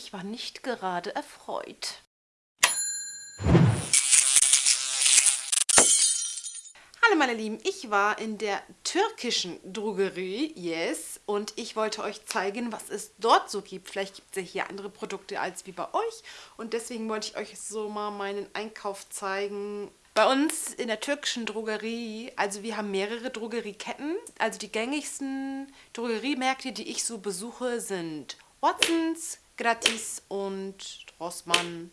ich war nicht gerade erfreut. Hallo meine Lieben, ich war in der türkischen Drogerie, yes, und ich wollte euch zeigen, was es dort so gibt. Vielleicht gibt es ja hier andere Produkte als wie bei euch und deswegen wollte ich euch so mal meinen Einkauf zeigen. Bei uns in der türkischen Drogerie, also wir haben mehrere Drogerieketten, also die gängigsten Drogeriemärkte, die ich so besuche, sind Watsons, Gratis und Rossmann,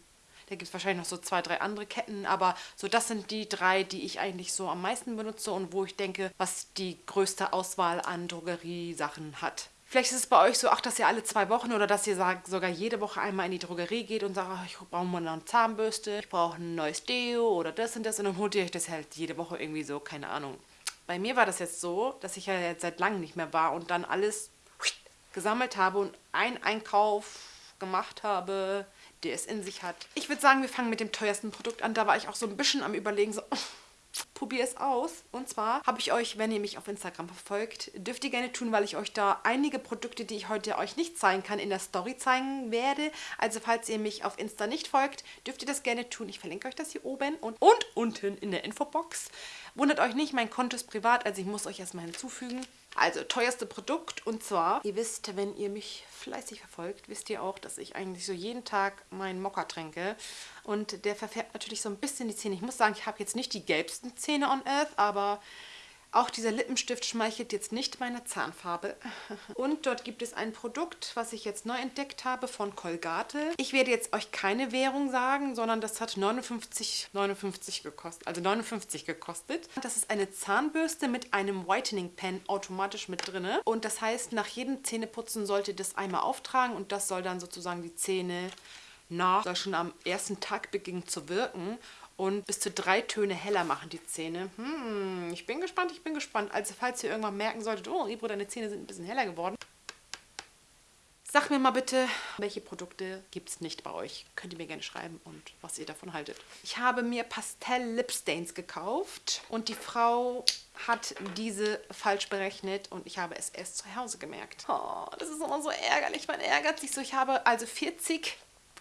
da gibt es wahrscheinlich noch so zwei, drei andere Ketten, aber so das sind die drei, die ich eigentlich so am meisten benutze und wo ich denke, was die größte Auswahl an Drogeriesachen hat. Vielleicht ist es bei euch so, ach, dass ihr alle zwei Wochen oder dass ihr sagt, sogar jede Woche einmal in die Drogerie geht und sagt, ach, ich brauche mal eine Zahnbürste, ich brauche ein neues Deo oder das und das und dann holt ihr euch das halt jede Woche irgendwie so, keine Ahnung. Bei mir war das jetzt so, dass ich ja jetzt seit langem nicht mehr war und dann alles gesammelt habe und einen Einkauf gemacht habe, der es in sich hat. Ich würde sagen, wir fangen mit dem teuersten Produkt an. Da war ich auch so ein bisschen am überlegen, so, probier es aus. Und zwar habe ich euch, wenn ihr mich auf Instagram verfolgt, dürft ihr gerne tun, weil ich euch da einige Produkte, die ich heute euch nicht zeigen kann, in der Story zeigen werde. Also falls ihr mich auf Insta nicht folgt, dürft ihr das gerne tun. Ich verlinke euch das hier oben und, und unten in der Infobox. Wundert euch nicht, mein Konto ist privat, also ich muss euch erstmal hinzufügen. Also, teuerste Produkt und zwar, ihr wisst, wenn ihr mich fleißig verfolgt, wisst ihr auch, dass ich eigentlich so jeden Tag meinen Mokka trinke. Und der verfärbt natürlich so ein bisschen die Zähne. Ich muss sagen, ich habe jetzt nicht die gelbsten Zähne on Earth, aber auch dieser Lippenstift schmeichelt jetzt nicht meine Zahnfarbe. Und dort gibt es ein Produkt, was ich jetzt neu entdeckt habe von Colgate. Ich werde jetzt euch keine Währung sagen, sondern das hat 59,59 59 gekostet. Also 59 gekostet. Das ist eine Zahnbürste mit einem Whitening Pen automatisch mit drin. Und das heißt, nach jedem Zähneputzen sollte das einmal auftragen und das soll dann sozusagen die Zähne nach, soll schon am ersten Tag beginnen zu wirken und bis zu drei Töne heller machen die Zähne. Hm, ich bin gespannt, ich bin gespannt. Also falls ihr irgendwann merken solltet, oh Ibro, deine Zähne sind ein bisschen heller geworden. Sag mir mal bitte, welche Produkte gibt es nicht bei euch? Könnt ihr mir gerne schreiben und was ihr davon haltet. Ich habe mir Pastell Lip Stains gekauft und die Frau hat diese falsch berechnet und ich habe es erst zu Hause gemerkt. Oh, das ist immer so ärgerlich. Man ärgert sich so. Ich habe also 40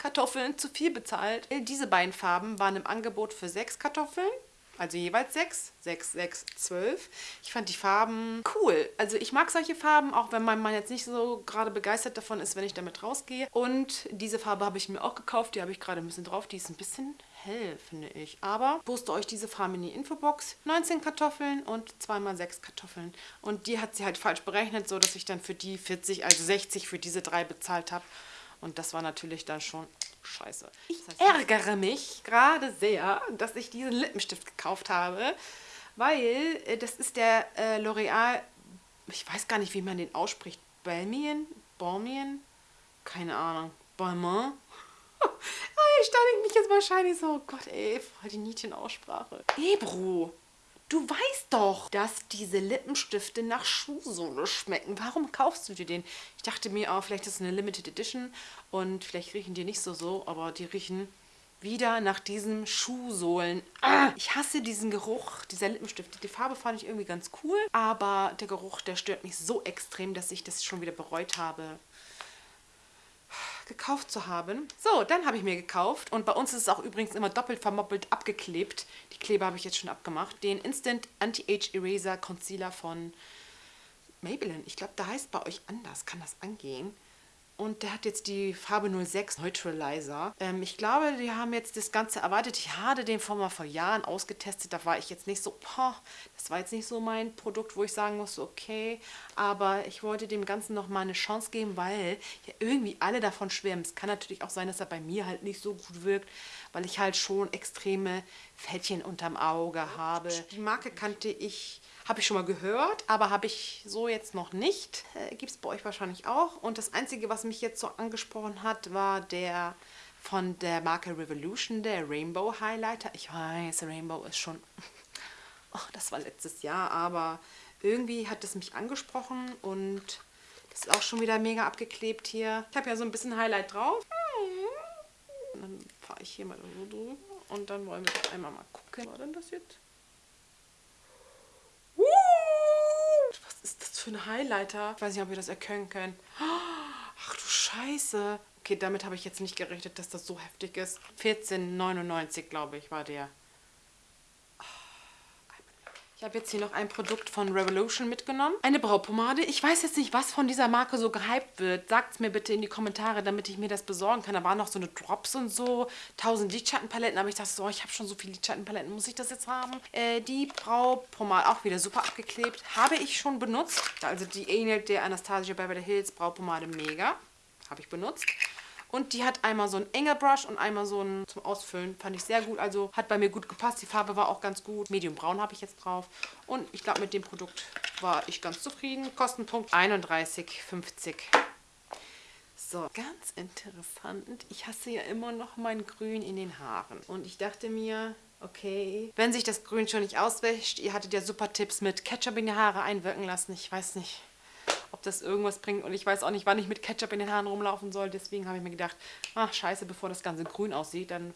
Kartoffeln zu viel bezahlt. Diese beiden Farben waren im Angebot für sechs Kartoffeln. Also jeweils sechs, sechs, sechs, zwölf. Ich fand die Farben cool. Also ich mag solche Farben, auch wenn mein Mann jetzt nicht so gerade begeistert davon ist, wenn ich damit rausgehe. Und diese Farbe habe ich mir auch gekauft. Die habe ich gerade ein bisschen drauf. Die ist ein bisschen hell, finde ich. Aber poste euch diese Farbe in die Infobox. 19 Kartoffeln und zweimal sechs Kartoffeln. Und die hat sie halt falsch berechnet, so dass ich dann für die 40, also 60 für diese drei bezahlt habe. Und das war natürlich dann schon scheiße. Ich ärgere mich gerade sehr, dass ich diesen Lippenstift gekauft habe, weil äh, das ist der äh, L'Oreal, ich weiß gar nicht, wie man den ausspricht, Balmain? Balmain? Keine Ahnung. Balmain? ich stelle mich jetzt wahrscheinlich so, oh Gott ey, voll die Niedchen-Aussprache. Ebro, Du weißt doch, dass diese Lippenstifte nach Schuhsohle schmecken. Warum kaufst du dir den? Ich dachte mir, oh, vielleicht ist es eine Limited Edition und vielleicht riechen die nicht so so, aber die riechen wieder nach diesen Schuhsohlen. Ah, ich hasse diesen Geruch dieser Lippenstifte. Die Farbe fand ich irgendwie ganz cool, aber der Geruch, der stört mich so extrem, dass ich das schon wieder bereut habe gekauft zu haben. So, dann habe ich mir gekauft und bei uns ist es auch übrigens immer doppelt vermoppelt abgeklebt. Die Kleber habe ich jetzt schon abgemacht. Den Instant Anti-Age Eraser Concealer von Maybelline. Ich glaube, da heißt bei euch anders. Kann das angehen? Und der hat jetzt die Farbe 06 Neutralizer. Ähm, ich glaube, die haben jetzt das Ganze erwartet. Ich hatte den vor mal vor Jahren ausgetestet. Da war ich jetzt nicht so, boah, das war jetzt nicht so mein Produkt, wo ich sagen musste, okay. Aber ich wollte dem Ganzen nochmal eine Chance geben, weil ja irgendwie alle davon schwärmen. Es kann natürlich auch sein, dass er bei mir halt nicht so gut wirkt, weil ich halt schon extreme Fältchen unterm Auge habe. Die Marke kannte ich habe ich schon mal gehört, aber habe ich so jetzt noch nicht. Äh, Gibt es bei euch wahrscheinlich auch. Und das Einzige, was mich jetzt so angesprochen hat, war der von der Marke Revolution, der Rainbow Highlighter. Ich weiß, Rainbow ist schon... Oh, das war letztes Jahr, aber irgendwie hat es mich angesprochen und das ist auch schon wieder mega abgeklebt hier. Ich habe ja so ein bisschen Highlight drauf. Und dann fahre ich hier mal so drüber und dann wollen wir einmal mal gucken. Was war denn das jetzt? Für ein Highlighter. Ich weiß nicht, ob ihr das erkennen könnt. Ach du Scheiße. Okay, damit habe ich jetzt nicht gerechnet, dass das so heftig ist. 14,99 glaube ich war der. Ich habe jetzt hier noch ein Produkt von Revolution mitgenommen. Eine Braupomade. Ich weiß jetzt nicht, was von dieser Marke so gehypt wird. Sagt es mir bitte in die Kommentare, damit ich mir das besorgen kann. Da waren noch so eine Drops und so. 1000 Lidschattenpaletten. Aber ich dachte so, ich habe schon so viele Lidschattenpaletten. Muss ich das jetzt haben? Äh, die Braupomade, auch wieder super abgeklebt. Habe ich schon benutzt. Also die ähnelt der Anastasia Beverly Hills Braupomade mega. Habe ich benutzt. Und die hat einmal so einen Engelbrush und einmal so einen zum Ausfüllen. Fand ich sehr gut. Also hat bei mir gut gepasst. Die Farbe war auch ganz gut. Medium braun habe ich jetzt drauf. Und ich glaube, mit dem Produkt war ich ganz zufrieden. Kostenpunkt 31,50. So, ganz interessant. Ich hasse ja immer noch mein Grün in den Haaren. Und ich dachte mir, okay, wenn sich das Grün schon nicht auswäscht, ihr hattet ja super Tipps mit Ketchup in die Haare einwirken lassen. Ich weiß nicht ob das irgendwas bringt. Und ich weiß auch nicht, wann ich mit Ketchup in den Haaren rumlaufen soll. Deswegen habe ich mir gedacht, ach scheiße, bevor das Ganze grün aussieht, dann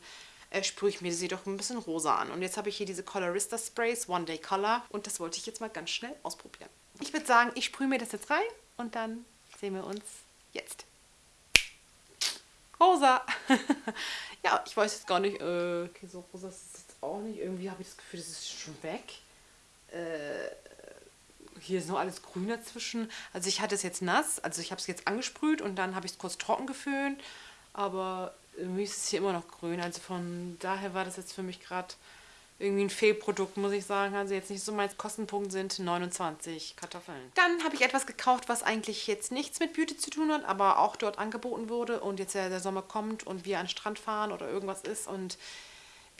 äh, sprühe ich mir sie doch ein bisschen rosa an. Und jetzt habe ich hier diese Colorista Sprays, One Day Color. Und das wollte ich jetzt mal ganz schnell ausprobieren. Ich würde sagen, ich sprühe mir das jetzt rein und dann sehen wir uns jetzt. Rosa! ja, ich weiß jetzt gar nicht, äh, okay, so rosa ist es jetzt auch nicht. Irgendwie habe ich das Gefühl, das ist schon weg. Äh, hier ist noch alles grün dazwischen. Also ich hatte es jetzt nass, also ich habe es jetzt angesprüht und dann habe ich es kurz trocken geföhnt. Aber irgendwie ist es hier immer noch grün. Also von daher war das jetzt für mich gerade irgendwie ein Fehlprodukt, muss ich sagen. Also jetzt nicht so mein Kostenpunkt sind 29 Kartoffeln. Dann habe ich etwas gekauft, was eigentlich jetzt nichts mit Beauty zu tun hat, aber auch dort angeboten wurde und jetzt ja der Sommer kommt und wir an den Strand fahren oder irgendwas ist und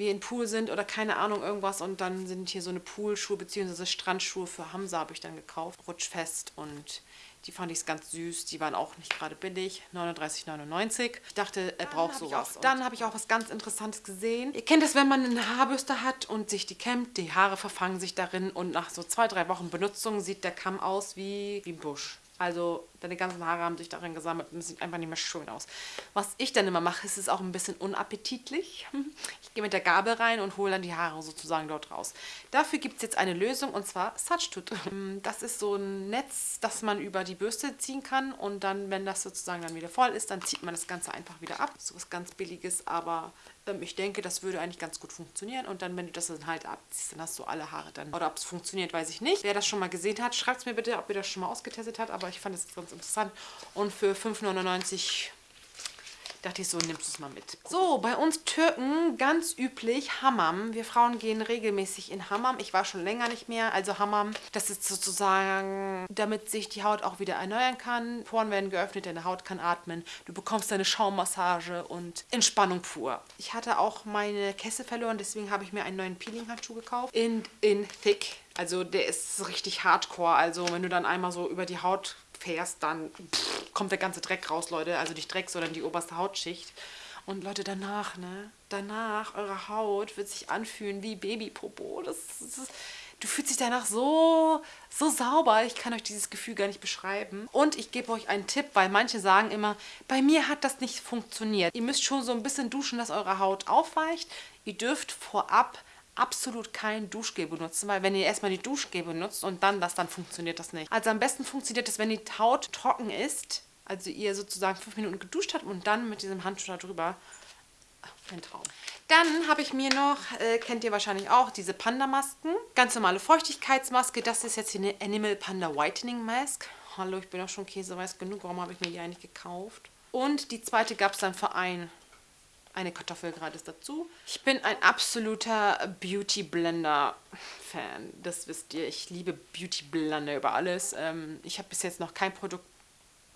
wir in Pool sind oder keine Ahnung irgendwas und dann sind hier so eine Poolschuhe bzw. Strandschuhe für Hamza habe ich dann gekauft, rutschfest und die fand ich ganz süß, die waren auch nicht gerade billig, 39,99. Ich dachte, er braucht sowas. Auch, dann habe ich auch was ganz Interessantes gesehen. Ihr kennt es, wenn man eine Haarbürste hat und sich die kämmt, die Haare verfangen sich darin und nach so zwei, drei Wochen Benutzung sieht der Kamm aus wie, wie ein Busch. Also deine ganzen Haare haben sich darin gesammelt und es sieht einfach nicht mehr schön aus. Was ich dann immer mache, ist es auch ein bisschen unappetitlich. Ich gehe mit der Gabel rein und hole dann die Haare sozusagen dort raus. Dafür gibt es jetzt eine Lösung und zwar Satchtut. Das ist so ein Netz, das man über die Bürste ziehen kann und dann, wenn das sozusagen dann wieder voll ist, dann zieht man das Ganze einfach wieder ab. So was ganz billiges, aber ähm, ich denke, das würde eigentlich ganz gut funktionieren. Und dann, wenn du das dann halt abziehst, dann hast du alle Haare dann. Oder ob es funktioniert, weiß ich nicht. Wer das schon mal gesehen hat, schreibt es mir bitte, ob ihr das schon mal ausgetestet habt. Aber ich fand es ganz interessant. Und für 5,99 dachte ich so, nimmst du es mal mit. So, bei uns Türken ganz üblich Hammam. Wir Frauen gehen regelmäßig in Hammam. Ich war schon länger nicht mehr. Also Hammam, das ist sozusagen, damit sich die Haut auch wieder erneuern kann. Poren werden geöffnet, deine Haut kann atmen. Du bekommst eine Schaummassage und Entspannung pur. Ich hatte auch meine Kesse verloren, deswegen habe ich mir einen neuen Peeling-Handschuh gekauft. In, in Thick. Also der ist richtig hardcore. Also wenn du dann einmal so über die Haut fährst, dann pff, kommt der ganze Dreck raus, Leute. Also nicht Dreck, sondern die oberste Hautschicht. Und Leute, danach, ne? Danach, eure Haut wird sich anfühlen wie Babypopo. Das, das, du fühlst dich danach so, so sauber. Ich kann euch dieses Gefühl gar nicht beschreiben. Und ich gebe euch einen Tipp, weil manche sagen immer, bei mir hat das nicht funktioniert. Ihr müsst schon so ein bisschen duschen, dass eure Haut aufweicht. Ihr dürft vorab absolut kein Duschgel benutzen, weil wenn ihr erstmal die Duschgel benutzt und dann das, dann funktioniert das nicht. Also am besten funktioniert das, wenn die Haut trocken ist, also ihr sozusagen fünf Minuten geduscht habt und dann mit diesem Handschuh darüber. Ein Traum. Dann habe ich mir noch, äh, kennt ihr wahrscheinlich auch, diese Panda-Masken. Ganz normale Feuchtigkeitsmaske. Das ist jetzt hier eine Animal Panda Whitening Mask. Hallo, ich bin auch schon käseweiß genug. Warum habe ich mir die eigentlich gekauft? Und die zweite gab es dann für ein eine Kartoffel gratis dazu. Ich bin ein absoluter Beauty Blender Fan. Das wisst ihr. Ich liebe Beauty Blender über alles. Ähm, ich habe bis jetzt noch kein Produkt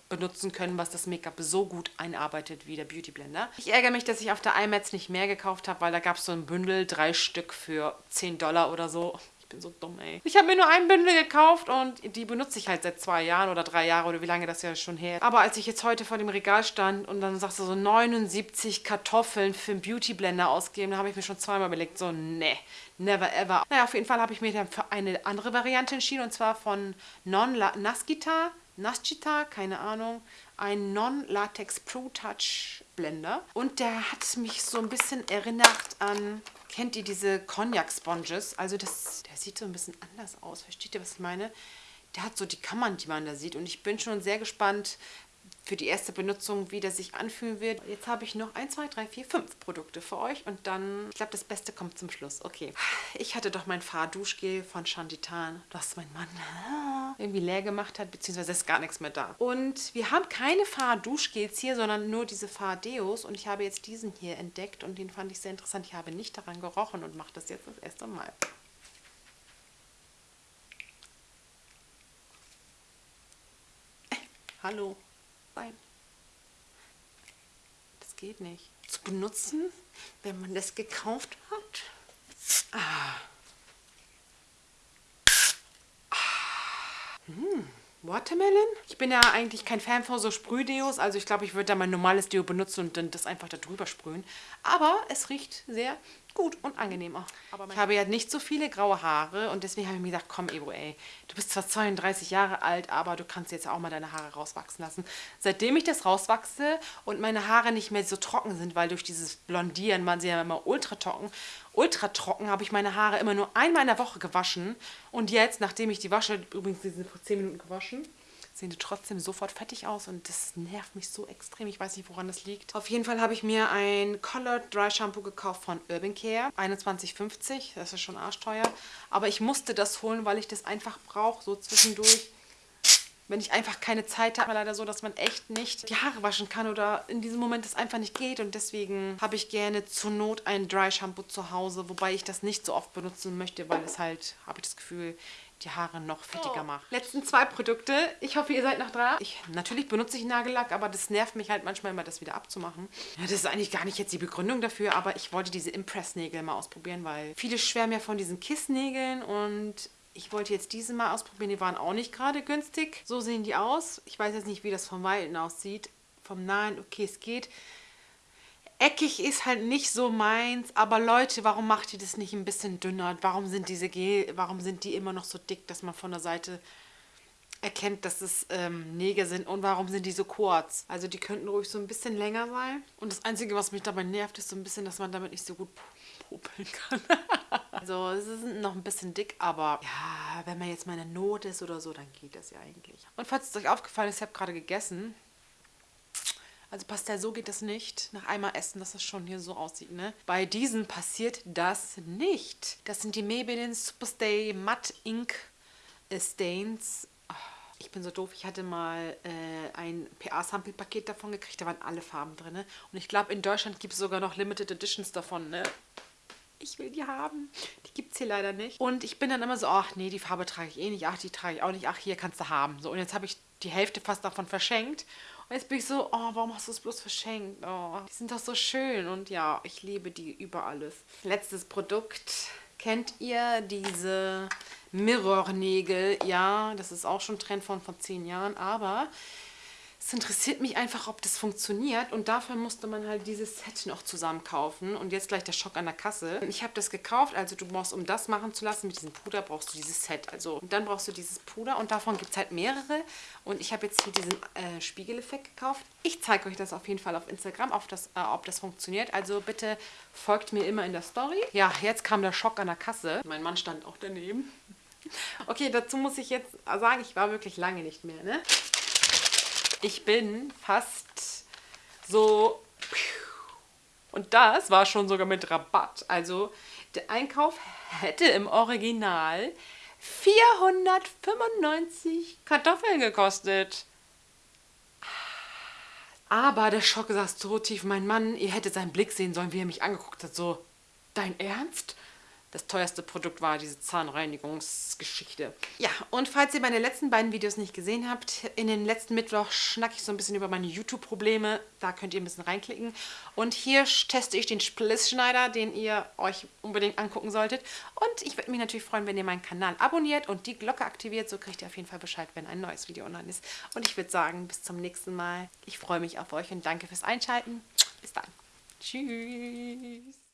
benutzen können, was das Make-up so gut einarbeitet wie der Beauty Blender. Ich ärgere mich, dass ich auf der iMacs nicht mehr gekauft habe, weil da gab es so ein Bündel, drei Stück für 10 Dollar oder so. Bin so dumm, ey. Ich habe mir nur ein Bündel gekauft und die benutze ich halt seit zwei Jahren oder drei Jahren oder wie lange das ja schon her. Aber als ich jetzt heute vor dem Regal stand und dann sagst du so 79 Kartoffeln für einen Beauty Blender ausgeben, da habe ich mir schon zweimal überlegt, so ne, never ever. Naja, auf jeden Fall habe ich mich dann für eine andere Variante entschieden und zwar von Non Naskita, Naskita, keine Ahnung, ein Non-Latex Pro Touch Blender und der hat mich so ein bisschen erinnert an Kennt ihr diese Cognac Sponges? Also das, der sieht so ein bisschen anders aus. Versteht ihr, was ich meine? Der hat so die Kammern, die man da sieht. Und ich bin schon sehr gespannt, für die erste Benutzung, wie das sich anfühlen wird. Jetzt habe ich noch 1, 2, 3, 4, 5 Produkte für euch und dann, ich glaube, das Beste kommt zum Schluss. Okay, ich hatte doch mein Fahrduschgel von Chanditan, das mein Mann irgendwie leer gemacht hat, beziehungsweise ist gar nichts mehr da. Und wir haben keine Fahrduschgels hier, sondern nur diese Fahrdeos und ich habe jetzt diesen hier entdeckt und den fand ich sehr interessant. Ich habe nicht daran gerochen und mache das jetzt das erste Mal. Hallo. Nein. Das geht nicht. Zu benutzen, wenn man das gekauft hat. Ah. ah. Hm. Watermelon? Ich bin ja eigentlich kein Fan von so Sprühdeos, also ich glaube, ich würde da mein normales Deo benutzen und dann das einfach da drüber sprühen. Aber es riecht sehr gut und angenehm auch. ich habe ja nicht so viele graue Haare und deswegen habe ich mir gedacht, komm Ebo, ey, du bist zwar 32 Jahre alt, aber du kannst jetzt auch mal deine Haare rauswachsen lassen. Seitdem ich das rauswachse und meine Haare nicht mehr so trocken sind, weil durch dieses Blondieren man sie ja immer ultra trocken, ultra trocken, habe ich meine Haare immer nur einmal in der Woche gewaschen und jetzt, nachdem ich die wasche, übrigens, die sind vor 10 Minuten gewaschen, sehen trotzdem sofort fettig aus und das nervt mich so extrem. Ich weiß nicht, woran das liegt. Auf jeden Fall habe ich mir ein Colored Dry Shampoo gekauft von Urban Care. 21,50. Das ist schon arschteuer. Aber ich musste das holen, weil ich das einfach brauche, so zwischendurch. Wenn ich einfach keine Zeit habe, leider so, dass man echt nicht die Haare waschen kann oder in diesem Moment es einfach nicht geht. Und deswegen habe ich gerne zur Not ein Dry Shampoo zu Hause, wobei ich das nicht so oft benutzen möchte, weil es halt, habe ich das Gefühl, die Haare noch fettiger oh. macht. Letzten zwei Produkte. Ich hoffe, ihr seid noch dran. Ich, natürlich benutze ich Nagellack, aber das nervt mich halt manchmal immer, das wieder abzumachen. Ja, das ist eigentlich gar nicht jetzt die Begründung dafür, aber ich wollte diese Impress-Nägel mal ausprobieren, weil viele schwärmen ja von diesen Kiss-Nägeln und ich wollte jetzt diese mal ausprobieren. Die waren auch nicht gerade günstig. So sehen die aus. Ich weiß jetzt nicht, wie das vom Weiten aussieht. Vom Nahen, okay, es geht. Eckig ist halt nicht so meins, aber Leute, warum macht ihr das nicht ein bisschen dünner? Warum sind diese Gel, warum sind die immer noch so dick, dass man von der Seite erkennt, dass es ähm, Nägel sind und warum sind die so kurz? Also die könnten ruhig so ein bisschen länger sein. Und das Einzige, was mich dabei nervt, ist so ein bisschen, dass man damit nicht so gut popeln kann. also es ist noch ein bisschen dick, aber ja, wenn man jetzt mal in der Not ist oder so, dann geht das ja eigentlich. Und falls es euch aufgefallen ist, ich habe gerade gegessen, also Pastel, so geht das nicht. Nach einmal essen, dass das schon hier so aussieht, ne? Bei diesen passiert das nicht. Das sind die Maybelline Superstay Matte Ink Stains. Ah, ich bin so doof. Ich hatte mal äh, ein PA-Sample-Paket davon gekriegt. Da waren alle Farben drin. Ne? Und ich glaube, in Deutschland gibt es sogar noch Limited Editions davon, ne? ich will die haben. Die gibt es hier leider nicht. Und ich bin dann immer so, ach nee, die Farbe trage ich eh nicht. Ach, die trage ich auch nicht. Ach, hier kannst du haben. So, und jetzt habe ich die Hälfte fast davon verschenkt. Und jetzt bin ich so, oh, warum hast du es bloß verschenkt? Oh, die sind doch so schön und ja, ich liebe die über alles. Letztes Produkt. Kennt ihr diese Mirror-Nägel? Ja, das ist auch schon Trend von vor zehn Jahren, aber es interessiert mich einfach, ob das funktioniert und dafür musste man halt dieses Set noch zusammen kaufen und jetzt gleich der Schock an der Kasse. Ich habe das gekauft, also du brauchst, um das machen zu lassen mit diesem Puder, brauchst du dieses Set. Also und dann brauchst du dieses Puder und davon gibt es halt mehrere und ich habe jetzt hier diesen äh, Spiegeleffekt gekauft. Ich zeige euch das auf jeden Fall auf Instagram, auf das, äh, ob das funktioniert. Also bitte folgt mir immer in der Story. Ja, jetzt kam der Schock an der Kasse. Mein Mann stand auch daneben. Okay, dazu muss ich jetzt sagen, ich war wirklich lange nicht mehr, ne? Ich bin fast so... Und das war schon sogar mit Rabatt. Also der Einkauf hätte im Original 495 Kartoffeln gekostet. Aber der Schock saß so tief. Mein Mann, ihr hättet seinen Blick sehen sollen, wie er mich angeguckt hat. So, dein Ernst? Das teuerste Produkt war diese Zahnreinigungsgeschichte. Ja, und falls ihr meine letzten beiden Videos nicht gesehen habt, in den letzten Mittwoch schnacke ich so ein bisschen über meine YouTube-Probleme. Da könnt ihr ein bisschen reinklicken. Und hier teste ich den Splissschneider, den ihr euch unbedingt angucken solltet. Und ich würde mich natürlich freuen, wenn ihr meinen Kanal abonniert und die Glocke aktiviert. So kriegt ihr auf jeden Fall Bescheid, wenn ein neues Video online ist. Und ich würde sagen, bis zum nächsten Mal. Ich freue mich auf euch und danke fürs Einschalten. Bis dann. Tschüss.